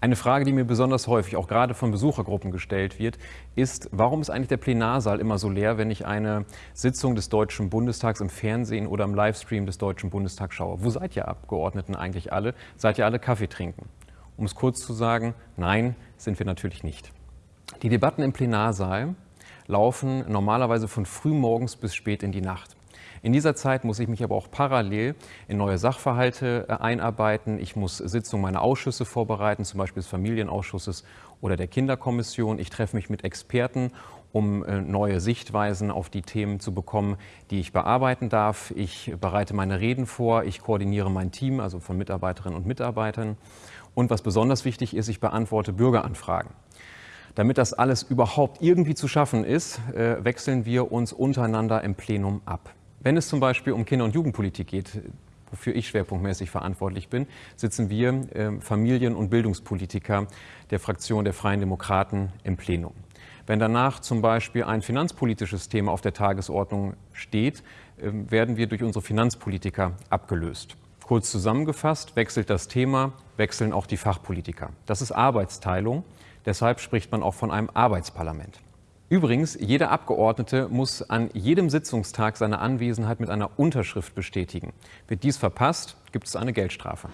Eine Frage, die mir besonders häufig, auch gerade von Besuchergruppen gestellt wird, ist, warum ist eigentlich der Plenarsaal immer so leer, wenn ich eine Sitzung des Deutschen Bundestags im Fernsehen oder im Livestream des Deutschen Bundestags schaue? Wo seid ihr Abgeordneten eigentlich alle? Seid ihr alle Kaffee trinken? Um es kurz zu sagen, nein, sind wir natürlich nicht. Die Debatten im Plenarsaal laufen normalerweise von frühmorgens bis spät in die Nacht. In dieser Zeit muss ich mich aber auch parallel in neue Sachverhalte äh, einarbeiten. Ich muss Sitzungen meiner Ausschüsse vorbereiten, zum Beispiel des Familienausschusses oder der Kinderkommission. Ich treffe mich mit Experten, um äh, neue Sichtweisen auf die Themen zu bekommen, die ich bearbeiten darf. Ich bereite meine Reden vor, ich koordiniere mein Team, also von Mitarbeiterinnen und Mitarbeitern. Und was besonders wichtig ist, ich beantworte Bürgeranfragen. Damit das alles überhaupt irgendwie zu schaffen ist, äh, wechseln wir uns untereinander im Plenum ab. Wenn es zum Beispiel um Kinder- und Jugendpolitik geht, wofür ich schwerpunktmäßig verantwortlich bin, sitzen wir äh, Familien- und Bildungspolitiker der Fraktion der Freien Demokraten im Plenum. Wenn danach zum Beispiel ein finanzpolitisches Thema auf der Tagesordnung steht, äh, werden wir durch unsere Finanzpolitiker abgelöst. Kurz zusammengefasst, wechselt das Thema, wechseln auch die Fachpolitiker. Das ist Arbeitsteilung. Deshalb spricht man auch von einem Arbeitsparlament. Übrigens, jeder Abgeordnete muss an jedem Sitzungstag seine Anwesenheit mit einer Unterschrift bestätigen. Wird dies verpasst, gibt es eine Geldstrafe.